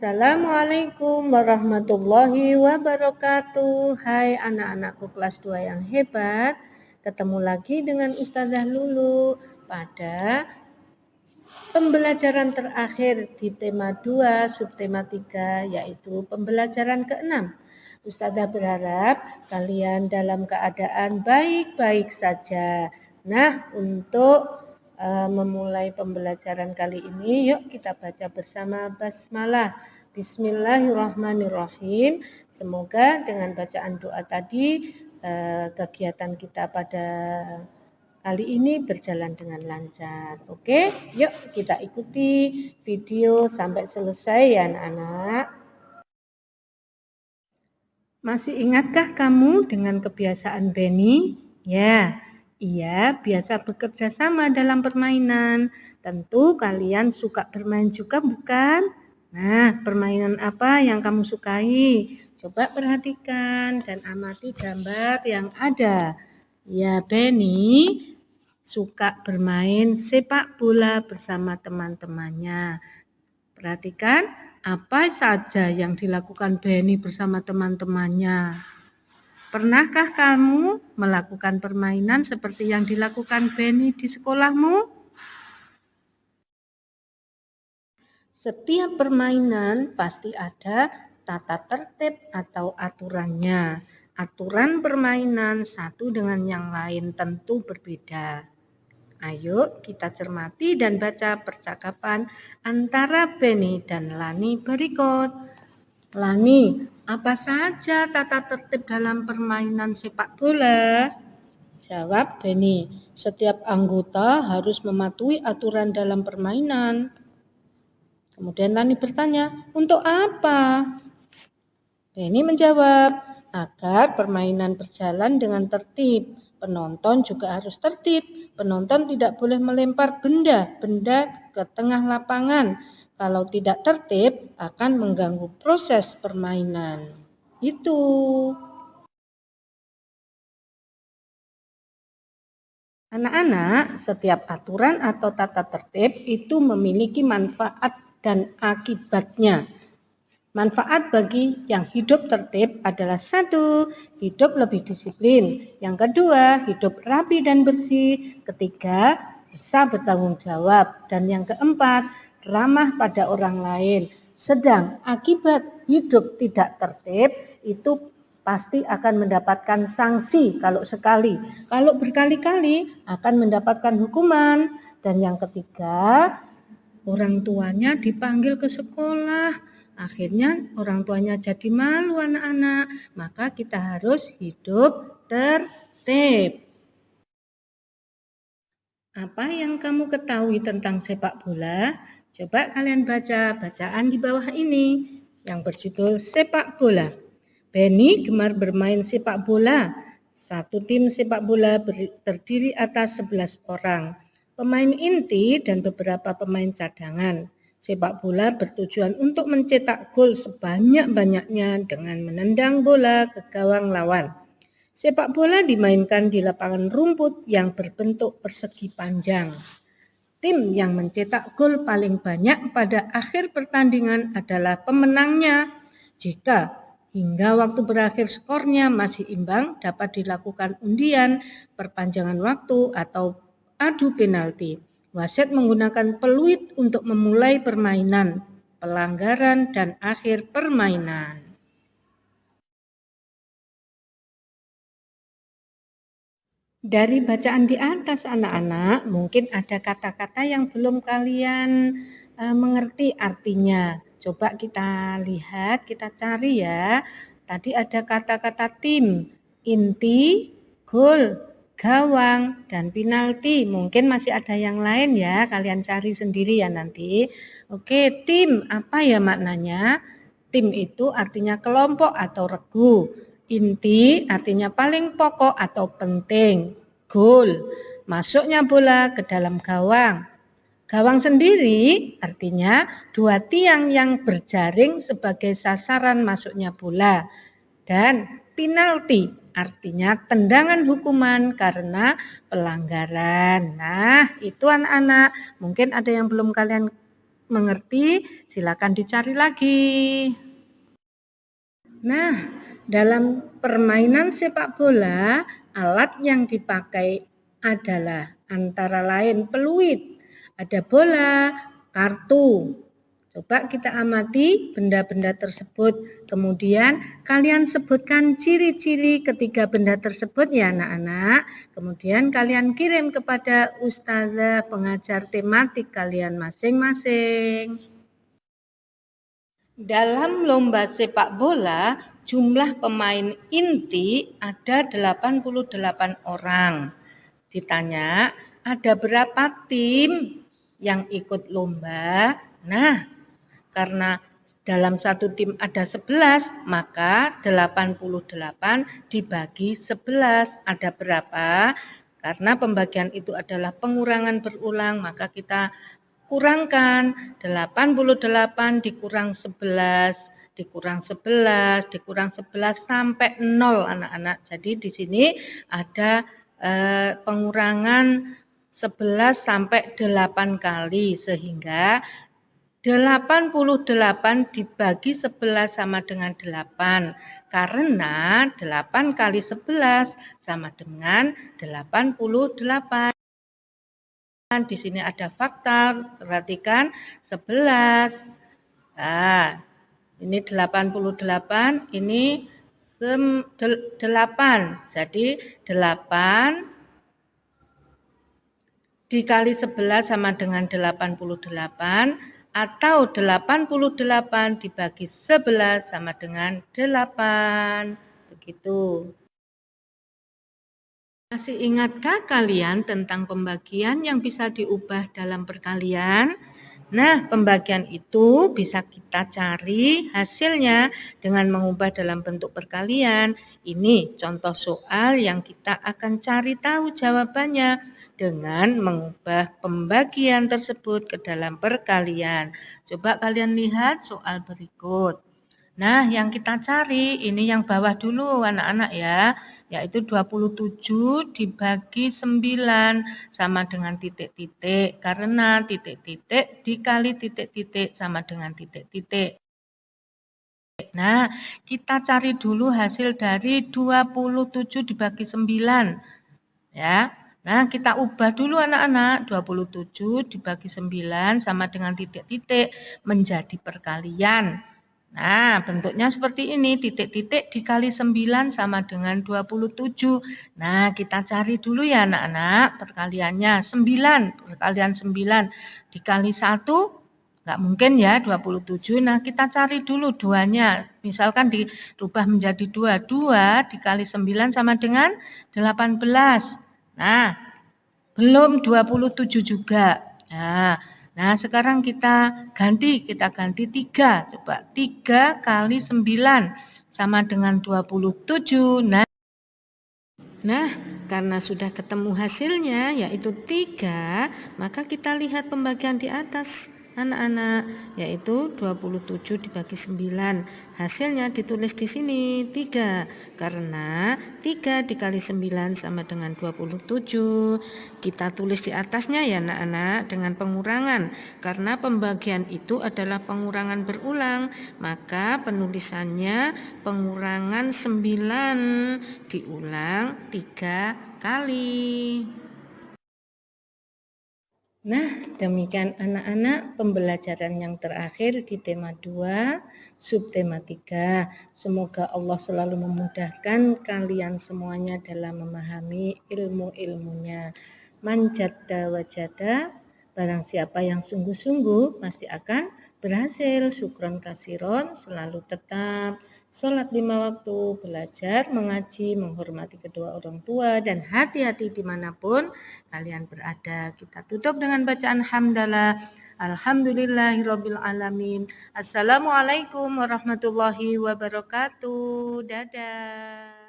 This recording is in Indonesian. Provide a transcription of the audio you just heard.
Assalamualaikum warahmatullahi wabarakatuh. Hai anak-anakku kelas 2 yang hebat Ketemu lagi dengan Ustazah Lulu Pada pembelajaran terakhir di tema 2 subtema 3 Yaitu pembelajaran ke-6 Ustazah berharap kalian dalam keadaan baik-baik saja. Nah untuk memulai pembelajaran kali ini, yuk kita baca bersama basmalah. Bismillahirrahmanirrahim. Semoga dengan bacaan doa tadi uh, kegiatan kita pada kali ini berjalan dengan lancar. Oke, yuk kita ikuti video sampai selesai ya anak-anak. Masih ingatkah kamu dengan kebiasaan Benny? Ya, ia biasa bekerja sama dalam permainan. Tentu kalian suka bermain juga bukan? Nah, permainan apa yang kamu sukai? Coba perhatikan dan amati gambar yang ada. Ya, Benny suka bermain sepak bola bersama teman-temannya. Perhatikan apa saja yang dilakukan Benny bersama teman-temannya. Pernahkah kamu melakukan permainan seperti yang dilakukan Benny di sekolahmu? Setiap permainan pasti ada tata tertib atau aturannya. Aturan permainan satu dengan yang lain tentu berbeda. Ayo kita cermati dan baca percakapan antara Benny dan Lani berikut. Lani, apa saja tata tertib dalam permainan sepak bola? Jawab Benny, setiap anggota harus mematuhi aturan dalam permainan. Kemudian Lani bertanya, untuk apa? Benny menjawab, agar permainan berjalan dengan tertib. Penonton juga harus tertib. Penonton tidak boleh melempar benda-benda ke tengah lapangan kalau tidak tertib akan mengganggu proses permainan. Itu. Anak-anak, setiap aturan atau tata tertib itu memiliki manfaat dan akibatnya. Manfaat bagi yang hidup tertib adalah satu, hidup lebih disiplin. Yang kedua, hidup rapi dan bersih. Ketiga, bisa bertanggung jawab. Dan yang keempat, ramah pada orang lain. Sedang akibat hidup tidak tertib itu pasti akan mendapatkan sanksi kalau sekali. Kalau berkali-kali akan mendapatkan hukuman. Dan yang ketiga, orang tuanya dipanggil ke sekolah. Akhirnya orang tuanya jadi malu anak-anak. Maka kita harus hidup tertib. Apa yang kamu ketahui tentang sepak bola? Coba kalian baca bacaan di bawah ini yang berjudul sepak bola. Benny gemar bermain sepak bola. Satu tim sepak bola terdiri atas 11 orang. Pemain inti dan beberapa pemain cadangan. Sepak bola bertujuan untuk mencetak gol sebanyak-banyaknya dengan menendang bola ke gawang lawan. Sepak bola dimainkan di lapangan rumput yang berbentuk persegi panjang. Tim yang mencetak gol paling banyak pada akhir pertandingan adalah pemenangnya. Jika hingga waktu berakhir skornya masih imbang, dapat dilakukan undian, perpanjangan waktu, atau adu penalti. Wasit menggunakan peluit untuk memulai permainan, pelanggaran, dan akhir permainan. Dari bacaan di atas anak-anak, mungkin ada kata-kata yang belum kalian uh, mengerti artinya. Coba kita lihat, kita cari ya. Tadi ada kata-kata tim, inti, gol, gawang, dan penalti. Mungkin masih ada yang lain ya, kalian cari sendiri ya nanti. Oke, tim apa ya maknanya? Tim itu artinya kelompok atau regu. Inti artinya paling pokok atau penting. Gol, masuknya bola ke dalam gawang. Gawang sendiri artinya dua tiang yang berjaring sebagai sasaran masuknya bola. Dan penalti artinya tendangan hukuman karena pelanggaran. Nah, itu anak-anak. Mungkin ada yang belum kalian mengerti, silakan dicari lagi. Nah, dalam permainan sepak bola, alat yang dipakai adalah antara lain peluit, ada bola, kartu, Coba kita amati benda-benda tersebut. Kemudian kalian sebutkan ciri-ciri ketiga benda tersebut ya anak-anak. Kemudian kalian kirim kepada ustazah pengajar tematik kalian masing-masing. Dalam lomba sepak bola, jumlah pemain inti ada 88 orang. Ditanya, ada berapa tim yang ikut lomba? Nah, karena dalam satu tim ada 11, maka 88 dibagi 11. Ada berapa? Karena pembagian itu adalah pengurangan berulang, maka kita kurangkan 88 dikurang 11 dikurang 11, dikurang 11 sampai 0 anak-anak. Jadi di sini ada eh, pengurangan 11 sampai 8 kali sehingga 88 dibagi 11 sama dengan 8 karena 8 kali 11 sama dengan 88. Di sini ada faktor, perhatikan 11. Nah, ini 88, ini 8. Jadi 8 dikali 11 sama dengan 88 atau 88 dibagi 11 sama dengan 8. Begitu. Masih ingatkah kalian tentang pembagian yang bisa diubah dalam perkalian? Nah, pembagian itu bisa kita cari hasilnya dengan mengubah dalam bentuk perkalian. Ini contoh soal yang kita akan cari tahu jawabannya dengan mengubah pembagian tersebut ke dalam perkalian. Coba kalian lihat soal berikut. Nah, yang kita cari ini yang bawah dulu anak-anak ya, yaitu 27 dibagi 9 sama dengan titik-titik. Karena titik-titik dikali titik-titik sama dengan titik-titik. Nah, kita cari dulu hasil dari 27 dibagi 9. Ya, Nah, kita ubah dulu anak-anak. 27 dibagi 9 sama dengan titik-titik menjadi perkalian. Nah, bentuknya seperti ini. Titik-titik dikali 9 sama dengan 27. Nah, kita cari dulu ya anak-anak. Perkaliannya 9. Perkalian 9 dikali 1 Enggak mungkin ya 27. Nah, kita cari dulu duanya. Misalkan dirubah menjadi 2. 2 dikali 9 sama dengan 18. Nah, belum 27 juga. Nah, nah sekarang kita ganti, kita ganti 3. Coba 3 kali 9 sama dengan 27. Nah, Nah, karena sudah ketemu hasilnya yaitu 3, maka kita lihat pembagian di atas anak-anak yaitu 27 dibagi 9 hasilnya ditulis di sini 3 karena 3 dikali 9 sama dengan 27 kita tulis di atasnya ya anak-anak dengan pengurangan. Karena pembagian itu adalah pengurangan berulang maka penulisannya pengurangan 9 diulang 3 kali Nah, demikian anak-anak pembelajaran yang terakhir di tema 2, subtema 3. Semoga Allah selalu memudahkan kalian semuanya dalam memahami ilmu-ilmunya. Manjada wajada, barang siapa yang sungguh-sungguh pasti akan berhasil. Sukron kasiron, selalu tetap sholat lima waktu, belajar, mengaji, menghormati kedua orang tua, dan hati-hati di mana pun kalian berada. Kita tutup dengan bacaan hamdalah. Alhamdulillahirabbil alamin. Assalamualaikum warahmatullahi wabarakatuh. Dadah.